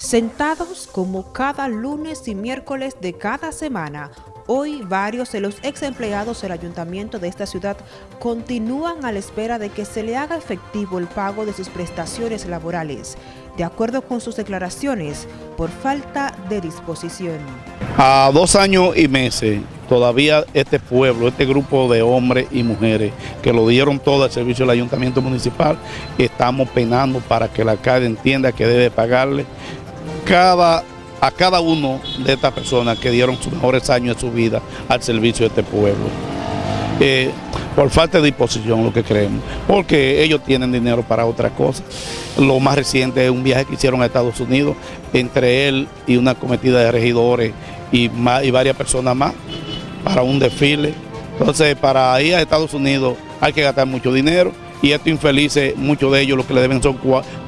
Sentados como cada lunes y miércoles de cada semana, hoy varios de los ex empleados del ayuntamiento de esta ciudad continúan a la espera de que se le haga efectivo el pago de sus prestaciones laborales, de acuerdo con sus declaraciones, por falta de disposición. A dos años y meses, todavía este pueblo, este grupo de hombres y mujeres que lo dieron todo al servicio del ayuntamiento municipal, estamos penando para que la alcalde entienda que debe pagarle a cada uno de estas personas que dieron sus mejores años de su vida al servicio de este pueblo. Eh, por falta de disposición lo que creemos, porque ellos tienen dinero para otra cosa. Lo más reciente es un viaje que hicieron a Estados Unidos, entre él y una cometida de regidores y, y varias personas más, para un desfile. Entonces, para ir a Estados Unidos hay que gastar mucho dinero y estos infelices, muchos de ellos lo que le deben son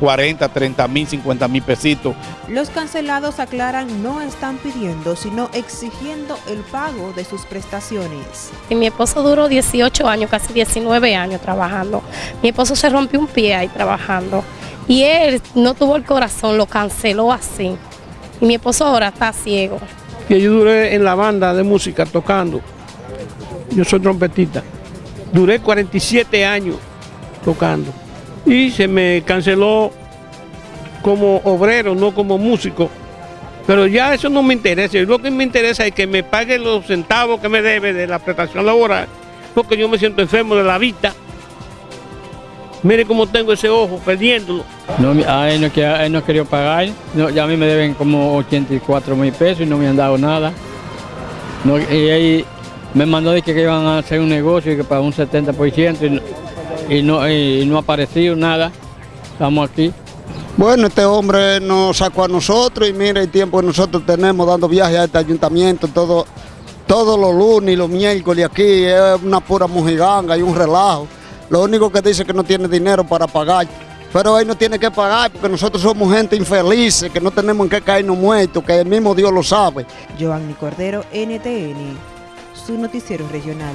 40, 30 mil, 50 mil pesitos. Los cancelados aclaran no están pidiendo, sino exigiendo el pago de sus prestaciones. Y mi esposo duró 18 años, casi 19 años trabajando. Mi esposo se rompió un pie ahí trabajando y él no tuvo el corazón, lo canceló así. Y mi esposo ahora está ciego. Que yo duré en la banda de música tocando. Yo soy trompetista. Duré 47 años tocando. Y se me canceló como obrero, no como músico. Pero ya eso no me interesa. Lo que me interesa es que me pague los centavos que me debe de la prestación laboral, porque yo me siento enfermo de la vista. Mire cómo tengo ese ojo, perdiéndolo. No, a él no, a él no querido pagar. No, ya a mí me deben como 84 mil pesos y no me han dado nada. No, y ahí me mandó de que iban a hacer un negocio y que para un 70% y no, y no ha aparecido nada. Estamos aquí. Bueno, este hombre nos sacó a nosotros y mira el tiempo que nosotros tenemos dando viajes a este ayuntamiento todo, todos los lunes y los miércoles aquí es una pura mojiganga y un relajo. Lo único que dice que no tiene dinero para pagar. Pero él no tiene que pagar porque nosotros somos gente infeliz, que no tenemos en qué caernos muertos, que el mismo Dios lo sabe. Giovanni Cordero, NTN, su noticiero regional.